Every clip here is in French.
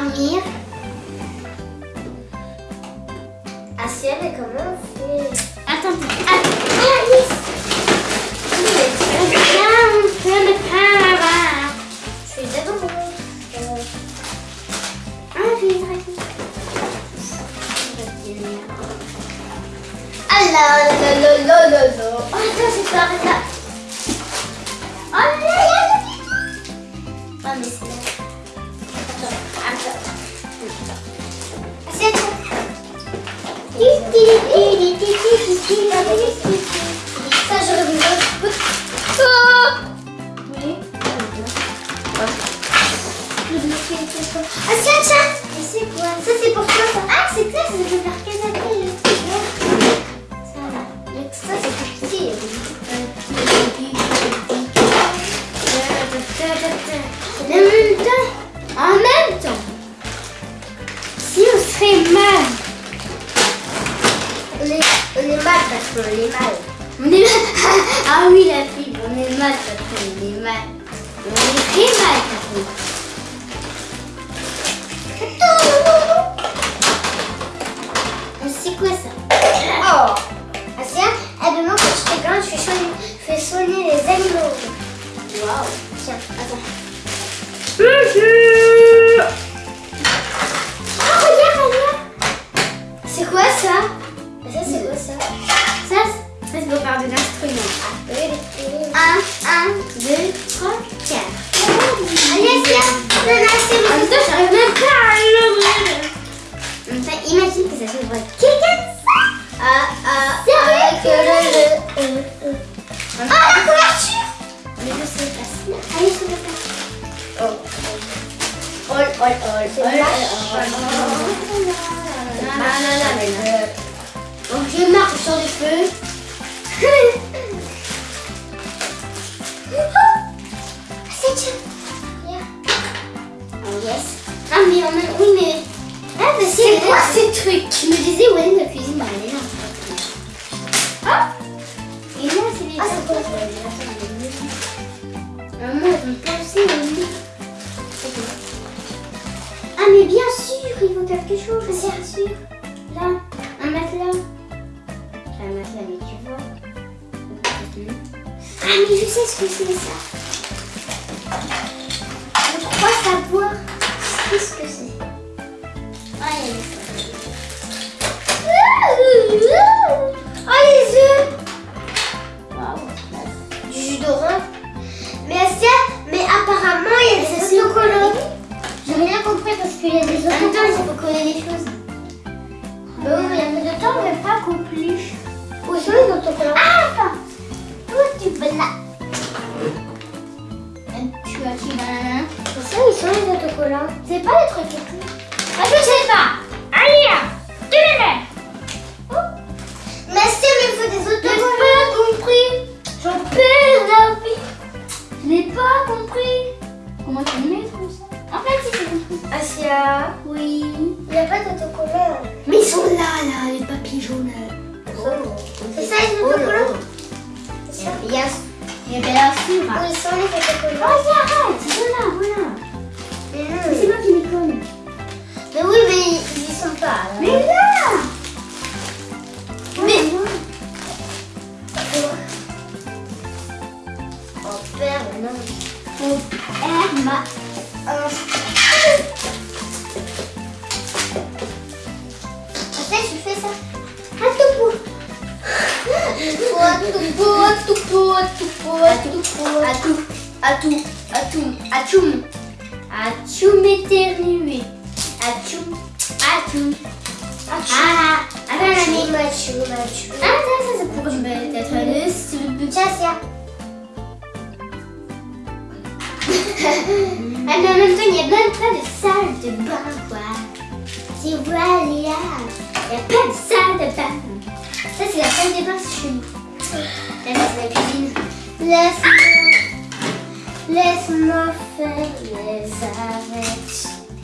maminha Ça, j'aurais voulu. Oh Oui. Ah, tiens, tiens Mais c'est quoi Ça, c'est pour toi, ça. Ah, c'est clair, ça peut faire. Ça. Ça, c'est pour. En même temps, même est, on est mal parce qu'on est mal. On est mal. Ah oui, la fille, on est mal parce qu'on est mal. On est très mal parce qu'on Mais C'est quoi ça? Oh Asia, elle demande quand je fais grande, je fais soigner, je fais les animaux. Waouh Tiens, attends. Oh, regarde, regarde C'est quoi ça? Mais Ça, c'est quoi ça Ça, ça c'est pour faire de l'instrument. Un, un, deux, trois, quatre. Allez, Asia, on a assez En même temps, j'arrive même pas à l'ouvrir. Enfin, imagine que ça s'ouvre quelqu'un Ah, ah, ah, que le... euh, euh. Ah, la couverture Mais je sais pas. Allez, je le passe. Oh. Oh, oh, oh, oh. Nanana. Donc, je marche sur les feux. C'est. Regarde. Oh, yes. Ah, mais en même... Oui, mais... Ah, mais c'est quoi ces trucs Je me disais, où est la cuisine Bah, elle est là. Ah Et là, c'est les... Ah, c'est quoi Maman, ils vont penser au lit. Ah, mais bien sûr, ils vont quelque chose, bien sûr. Ah, mais je sais ce que c'est ça. Je crois savoir ce que c'est. Ah, il y a des photos. Oh, les œufs Waouh, du jus d'orange. Mais mais apparemment il y a des autocollants. J'ai rien compris parce qu'il y a des même temps, il faut coller des choses. Sûr. Ils sont les Oh, autocollants arrête, c'est là, voilà. Mais non. c'est moi qui déconne. Mais oui, mais ils y sont pas. là. Mais là Mais- non. Oh père, non. Mon père m'a... bout, à tout bout. Atou, atou, atoum, atchoum. Atchoum éternué. Atchoum, atchoum. Ah, attends, Machu, mamie. machu, machu. Ah, ça, ça, c'est pour peut-être le sub. Tiens, Asia. Ah, mais en même temps, il n'y a même pas de salle de bain, quoi. Tu vois, Léa. Il n'y a pas de salle de bain. Ça, c'est la salle de bain chez nous. Là, c'est la cuisine. Laisse-moi. Laisse-moi faire les avec.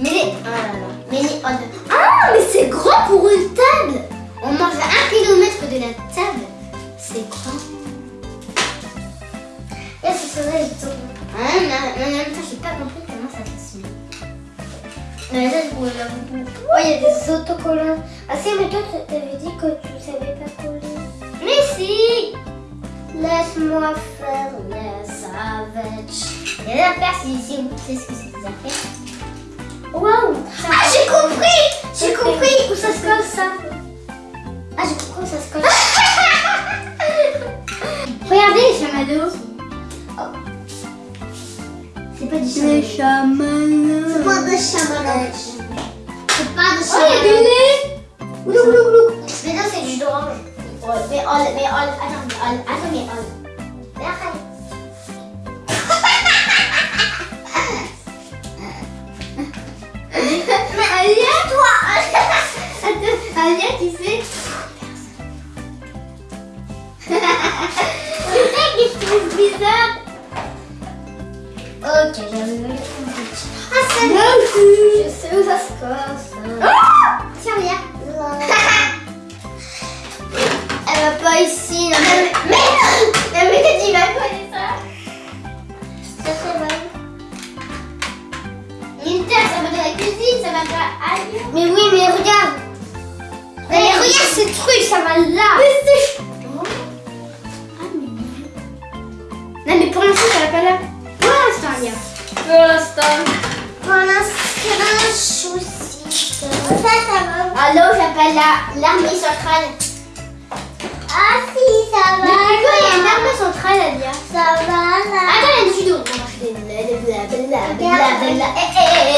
Mais les. Oh là là. Mais les. oh Ah, mais c'est grand pour une table. On mange à un kilomètre de la table. C'est grand. Là, sur là, ils sont. Ah, non, non, non, non, j'ai pas compris comment ça se met. Mais ça, je Oh, il y a des autocollants. Ah, si, mais toi, tu avais dit que tu savais pas coller. Laisse-moi faire les savages. Il y a la paire, si, vous savez ce que c'est des affaires. Waouh Ah, j'ai compris J'ai compris où ça se colle, ça? Ah, j'ai compris où ça se colle. Regardez les chamallows. Oh. C'est pas du chamallow. chamallows. C'est pas de chamallow. C'est pas de Oh, il y a look, look. Mais non, c'est du d'orange. Ouais, Mais all, mais all, attends, mais all, attends, mais all. Mais arrête. L'instant. Pour l'instant, chouci. Ça, ça va. Allô, j'appelle la- l'armée centrale. Ah si, ça va. Depuis quand il y a une armée centrale, Alia Ça va, là. Attends, il y a du judo. Va. Eh, eh,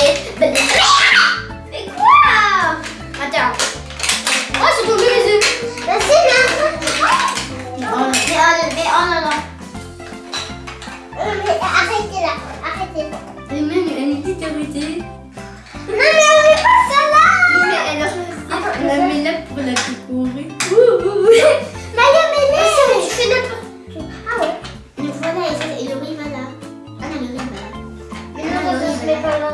eh, blablabla. Mais quoi? Attends. Oh, c'est tombé petite. Non mais on met pas ça là Mais elle a choisi. On la met là pour la décorer. Maya, mais non Tu fais n'importe quoi. Ah ouais Mais voilà, et, ça- et le riz va là. Ah non, le riz va là. Mais non, Ah, le riz va pas là.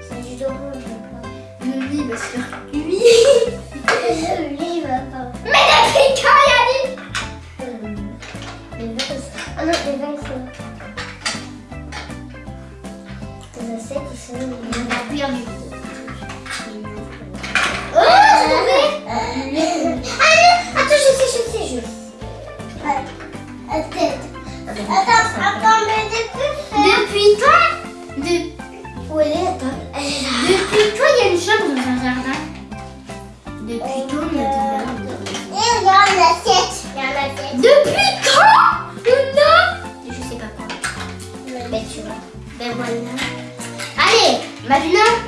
C'est du se faire cuire. Le Allez, maintenant,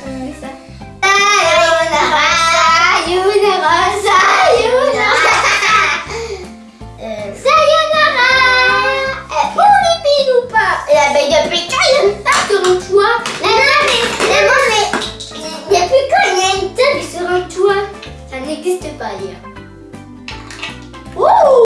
a une